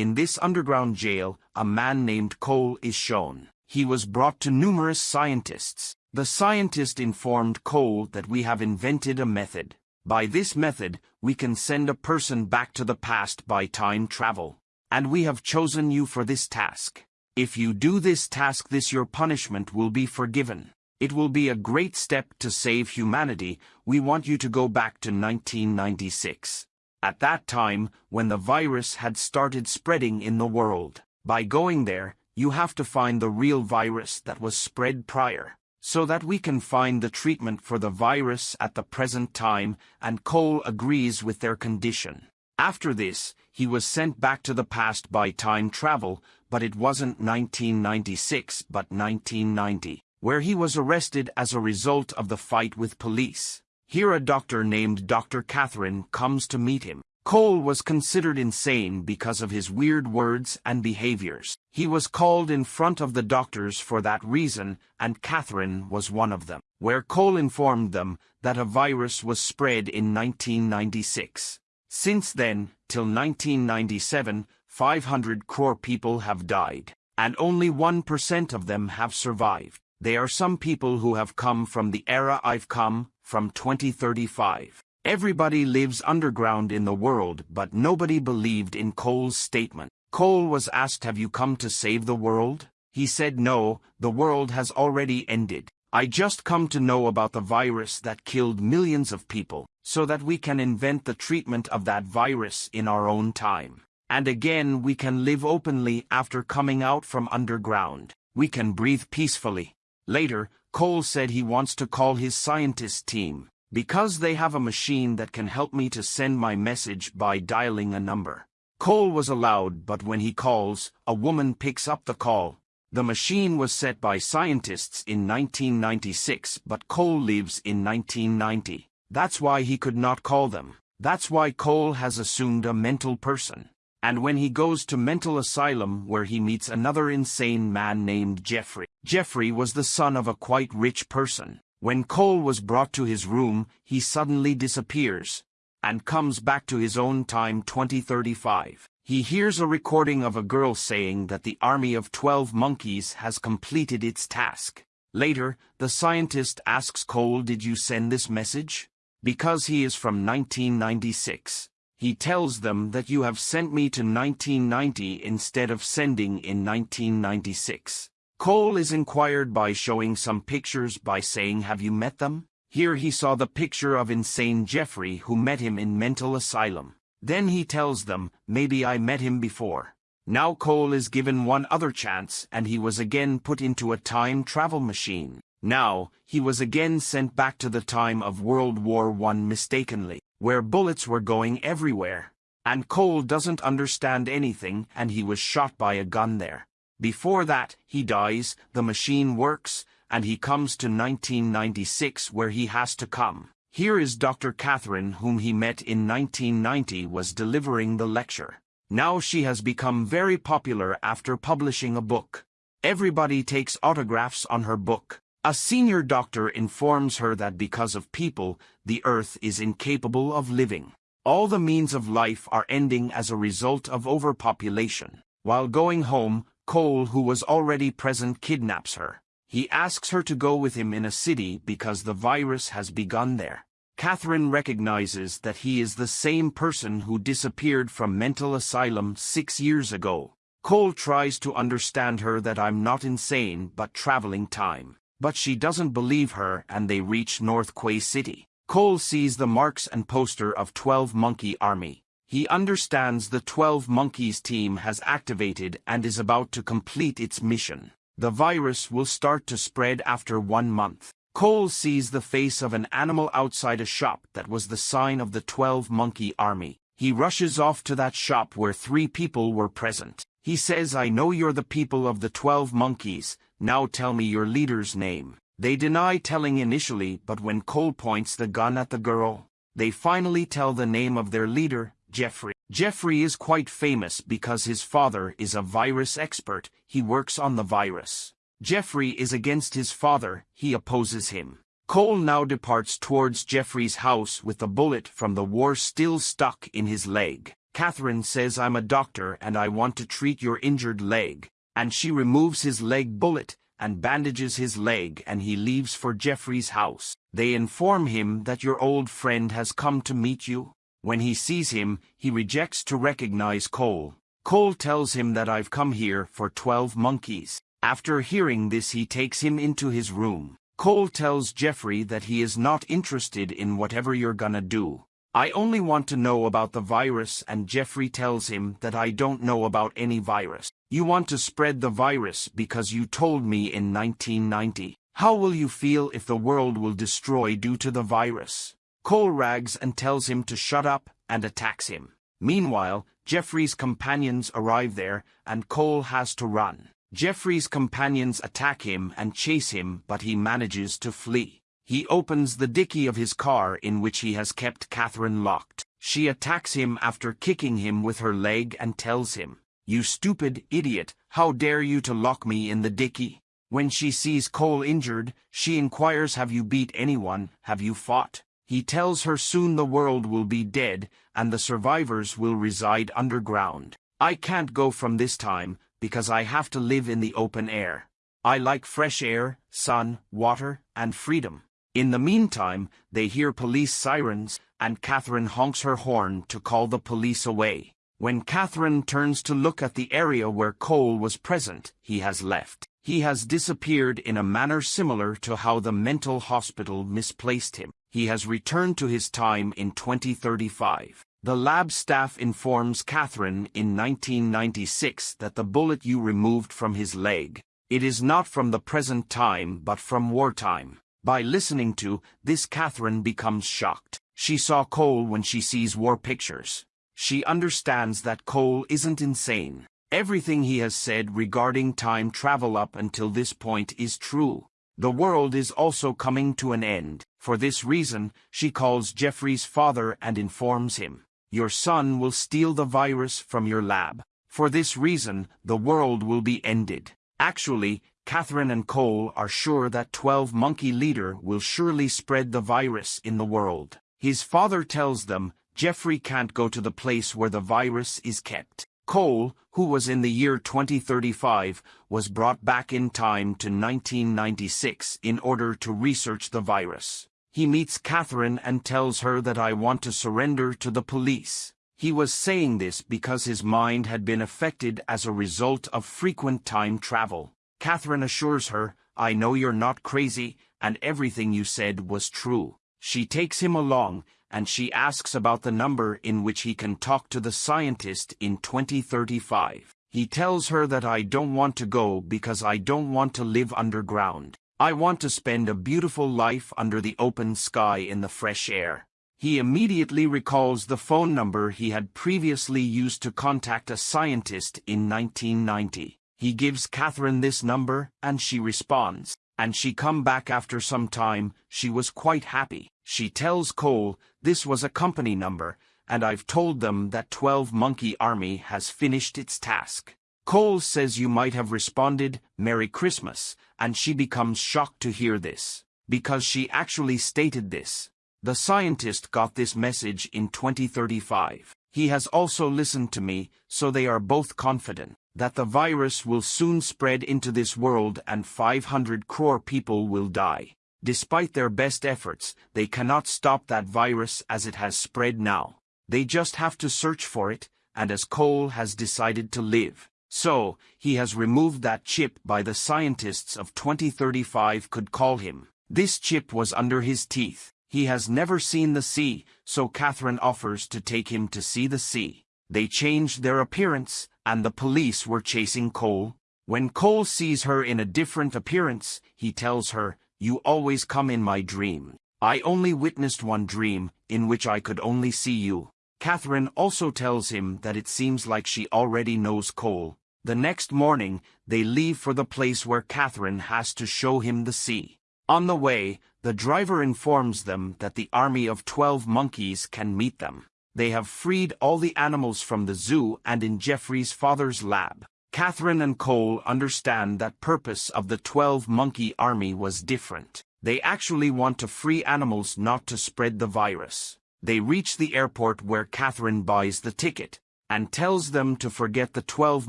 In this underground jail, a man named Cole is shown. He was brought to numerous scientists. The scientist informed Cole that we have invented a method. By this method, we can send a person back to the past by time travel. And we have chosen you for this task. If you do this task this your punishment will be forgiven. It will be a great step to save humanity. We want you to go back to 1996. At that time, when the virus had started spreading in the world. By going there, you have to find the real virus that was spread prior so that we can find the treatment for the virus at the present time, and Cole agrees with their condition. After this, he was sent back to the past by time travel, but it wasn't 1996 but 1990, where he was arrested as a result of the fight with police. Here a doctor named Dr. Catherine comes to meet him. Cole was considered insane because of his weird words and behaviors. He was called in front of the doctors for that reason, and Catherine was one of them, where Cole informed them that a virus was spread in 1996. Since then, till 1997, 500 crore people have died, and only 1% of them have survived. They are some people who have come from the era I've come, from 2035. Everybody lives underground in the world, but nobody believed in Cole's statement. Cole was asked have you come to save the world? He said no, the world has already ended. I just come to know about the virus that killed millions of people, so that we can invent the treatment of that virus in our own time. And again we can live openly after coming out from underground. We can breathe peacefully. Later, Cole said he wants to call his scientist team, because they have a machine that can help me to send my message by dialing a number. Cole was allowed, but when he calls, a woman picks up the call. The machine was set by scientists in 1996, but Cole lives in 1990. That's why he could not call them. That's why Cole has assumed a mental person. And when he goes to mental asylum where he meets another insane man named Jeffrey. Jeffrey was the son of a quite rich person. When Cole was brought to his room, he suddenly disappears and comes back to his own time 2035. He hears a recording of a girl saying that the army of 12 monkeys has completed its task. Later, the scientist asks Cole did you send this message? Because he is from 1996. He tells them that you have sent me to 1990 instead of sending in 1996. Cole is inquired by showing some pictures by saying have you met them? Here he saw the picture of insane Jeffrey who met him in mental asylum. Then he tells them, maybe I met him before. Now Cole is given one other chance and he was again put into a time travel machine. Now, he was again sent back to the time of World War I mistakenly, where bullets were going everywhere. And Cole doesn't understand anything and he was shot by a gun there. Before that, he dies, the machine works, and he comes to 1996 where he has to come. Here is Dr. Catherine whom he met in 1990 was delivering the lecture. Now she has become very popular after publishing a book. Everybody takes autographs on her book. A senior doctor informs her that because of people, the earth is incapable of living. All the means of life are ending as a result of overpopulation. While going home, Cole, who was already present, kidnaps her. He asks her to go with him in a city because the virus has begun there. Catherine recognizes that he is the same person who disappeared from mental asylum six years ago. Cole tries to understand her that I'm not insane but traveling time. But she doesn't believe her and they reach North Quay City. Cole sees the marks and poster of 12 Monkey Army. He understands the 12 Monkeys team has activated and is about to complete its mission. The virus will start to spread after one month. Cole sees the face of an animal outside a shop that was the sign of the 12 Monkey Army. He rushes off to that shop where three people were present. He says I know you're the people of the 12 monkeys, now tell me your leader's name. They deny telling initially but when Cole points the gun at the girl, they finally tell the name of their leader, Jeffrey. Jeffrey is quite famous because his father is a virus expert, he works on the virus. Jeffrey is against his father, he opposes him. Cole now departs towards Jeffrey's house with the bullet from the war still stuck in his leg. Catherine says I'm a doctor and I want to treat your injured leg. And she removes his leg bullet and bandages his leg and he leaves for Jeffrey's house. They inform him that your old friend has come to meet you. When he sees him, he rejects to recognize Cole. Cole tells him that I've come here for 12 monkeys. After hearing this he takes him into his room. Cole tells Jeffrey that he is not interested in whatever you're gonna do. I only want to know about the virus and Jeffrey tells him that I don't know about any virus. You want to spread the virus because you told me in 1990. How will you feel if the world will destroy due to the virus? Cole rags and tells him to shut up and attacks him. Meanwhile, Jeffrey's companions arrive there and Cole has to run. Jeffrey's companions attack him and chase him but he manages to flee. He opens the dicky of his car in which he has kept Catherine locked. She attacks him after kicking him with her leg and tells him, You stupid idiot, how dare you to lock me in the dicky? When she sees Cole injured, she inquires have you beat anyone, have you fought? He tells her soon the world will be dead, and the survivors will reside underground. I can't go from this time, because I have to live in the open air. I like fresh air, sun, water, and freedom. In the meantime, they hear police sirens, and Catherine honks her horn to call the police away. When Catherine turns to look at the area where Cole was present, he has left. He has disappeared in a manner similar to how the mental hospital misplaced him. He has returned to his time in 2035. The lab staff informs Catherine in 1996 that the bullet you removed from his leg, it is not from the present time but from wartime. By listening to this Catherine becomes shocked. She saw Cole when she sees war pictures. She understands that Cole isn't insane. Everything he has said regarding time travel up until this point is true. The world is also coming to an end. For this reason, she calls Jeffrey's father and informs him, Your son will steal the virus from your lab. For this reason, the world will be ended. Actually, Catherine and Cole are sure that 12 Monkey Leader will surely spread the virus in the world. His father tells them Jeffrey can't go to the place where the virus is kept. Cole, who was in the year 2035, was brought back in time to 1996 in order to research the virus. He meets Catherine and tells her that I want to surrender to the police. He was saying this because his mind had been affected as a result of frequent time travel. Catherine assures her, I know you're not crazy, and everything you said was true. She takes him along, and she asks about the number in which he can talk to the scientist in 2035. He tells her that I don't want to go because I don't want to live underground. I want to spend a beautiful life under the open sky in the fresh air. He immediately recalls the phone number he had previously used to contact a scientist in 1990. He gives Catherine this number, and she responds. And she come back after some time, she was quite happy. She tells Cole, this was a company number, and I've told them that 12 Monkey Army has finished its task. Cole says you might have responded, Merry Christmas, and she becomes shocked to hear this. Because she actually stated this. The scientist got this message in 2035. He has also listened to me, so they are both confident that the virus will soon spread into this world and 500 crore people will die. Despite their best efforts, they cannot stop that virus as it has spread now. They just have to search for it, and as Cole has decided to live. So, he has removed that chip by the scientists of 2035 could call him. This chip was under his teeth. He has never seen the sea, so Catherine offers to take him to see the sea. They changed their appearance, and the police were chasing Cole. When Cole sees her in a different appearance, he tells her, You always come in my dream. I only witnessed one dream, in which I could only see you. Catherine also tells him that it seems like she already knows Cole. The next morning, they leave for the place where Catherine has to show him the sea. On the way, the driver informs them that the army of twelve monkeys can meet them. They have freed all the animals from the zoo and in Jeffrey's father's lab. Catherine and Cole understand that purpose of the 12 monkey army was different. They actually want to free animals not to spread the virus. They reach the airport where Catherine buys the ticket, and tells them to forget the 12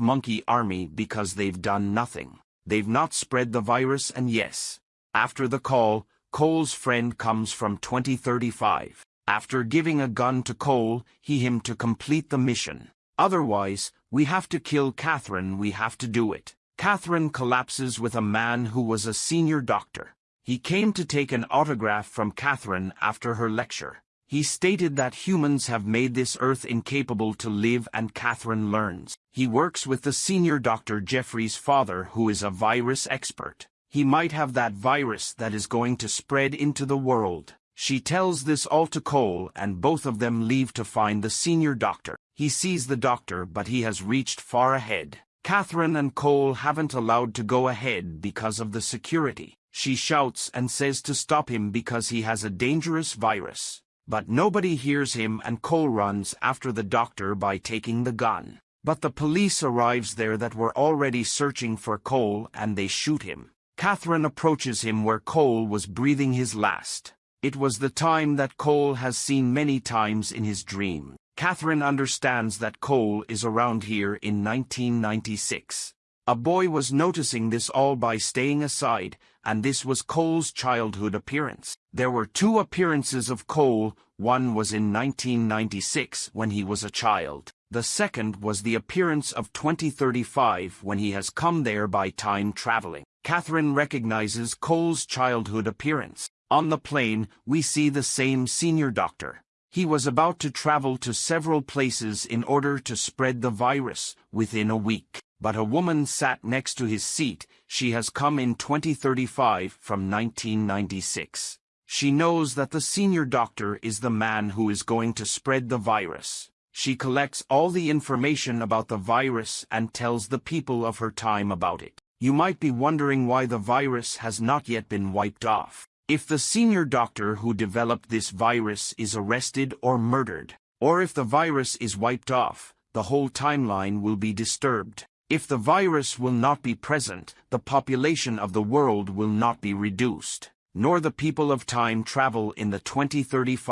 monkey army because they've done nothing. They've not spread the virus and yes. After the call, Cole's friend comes from 2035. After giving a gun to Cole, he him to complete the mission. Otherwise, we have to kill Catherine, we have to do it. Catherine collapses with a man who was a senior doctor. He came to take an autograph from Catherine after her lecture. He stated that humans have made this earth incapable to live and Catherine learns. He works with the senior doctor Jeffrey's father who is a virus expert. He might have that virus that is going to spread into the world. She tells this all to Cole and both of them leave to find the senior doctor. He sees the doctor but he has reached far ahead. Catherine and Cole haven't allowed to go ahead because of the security. She shouts and says to stop him because he has a dangerous virus. But nobody hears him and Cole runs after the doctor by taking the gun. But the police arrives there that were already searching for Cole and they shoot him. Catherine approaches him where Cole was breathing his last. It was the time that Cole has seen many times in his dream. Catherine understands that Cole is around here in 1996. A boy was noticing this all by staying aside, and this was Cole's childhood appearance. There were two appearances of Cole, one was in 1996 when he was a child. The second was the appearance of 2035 when he has come there by time traveling. Catherine recognizes Cole's childhood appearance. On the plane, we see the same senior doctor. He was about to travel to several places in order to spread the virus within a week. But a woman sat next to his seat. She has come in 2035 from 1996. She knows that the senior doctor is the man who is going to spread the virus. She collects all the information about the virus and tells the people of her time about it. You might be wondering why the virus has not yet been wiped off. If the senior doctor who developed this virus is arrested or murdered, or if the virus is wiped off, the whole timeline will be disturbed. If the virus will not be present, the population of the world will not be reduced, nor the people of time travel in the 2035